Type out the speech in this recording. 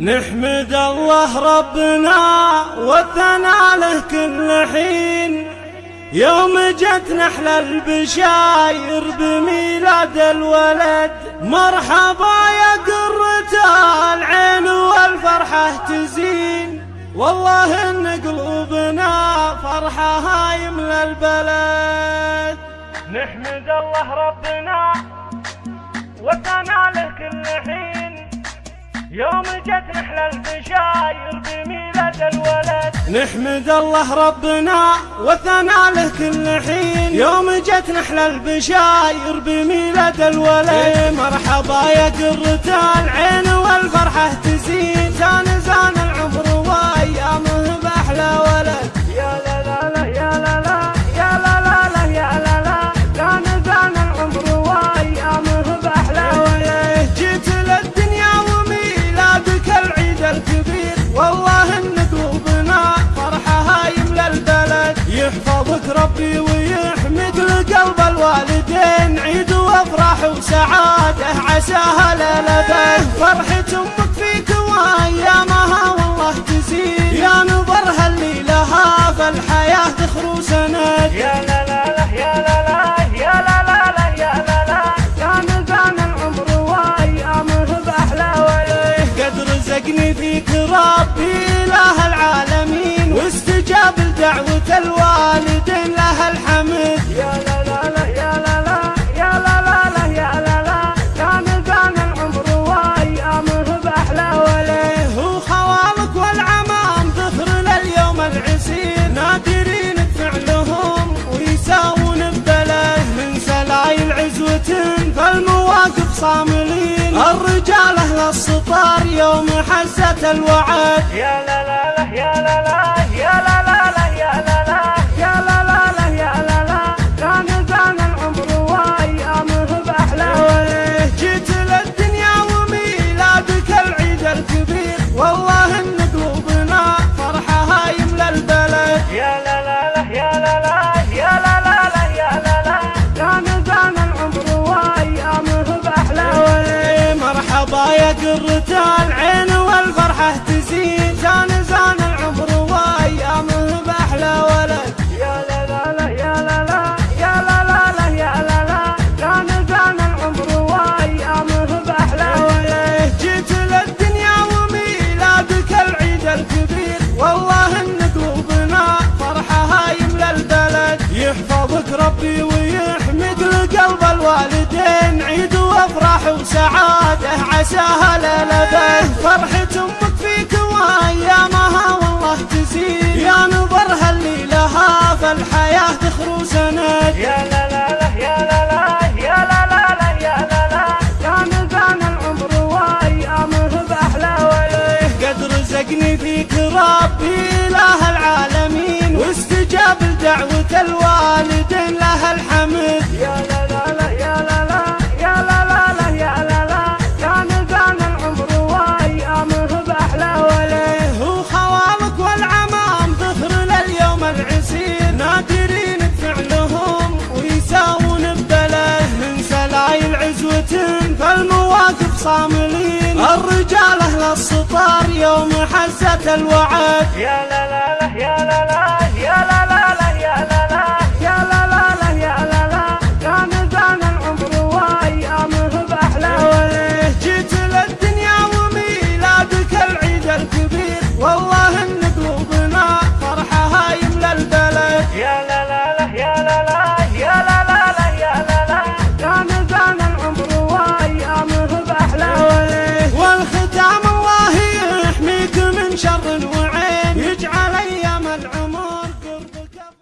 نحمد الله ربنا والثنى له كل حين. يوم جت نحل البشاير بميلاد الولد مرحبا يا قرة العين والفرحة تزين. والله إن قلوبنا فرحة هاي من البلد. نحمد الله ربنا حين يوم جت نحل البشاير بميلاد الولد. نحمد الله ربنا وثنى له كل حين. يوم جت نحل البشاير بميلاد الولد. إيه، مرحبا يا قرة العين والفرحة تزين. زان زان ربي ويحمد لقلب الوالدين عيد وافراح وسعادة عساها للبد فرحة أمك صاملين الرجال أهل السطار يوم حزت الوعد. يا لا لا لا يا لا لا. ربي ويحمد لقلب الوالدين عيد وافراح وسعادة. عساها للبد فرحة أمك فيك وأيامها والله تزيد. يا نظرها اللي لها فالحياة تخرو سند. يا لا لا لا يا لا لا يا لا لا لا يا لا لا. كان زان العمر وأيامه بأحلى وليه قد رزقني فيك ربي إله العالمين. واستجاب لدعوة الوالدين. صاملين. الرجال أهل السطار يوم حزت الوعد. يا لا لا لا يا لا لا.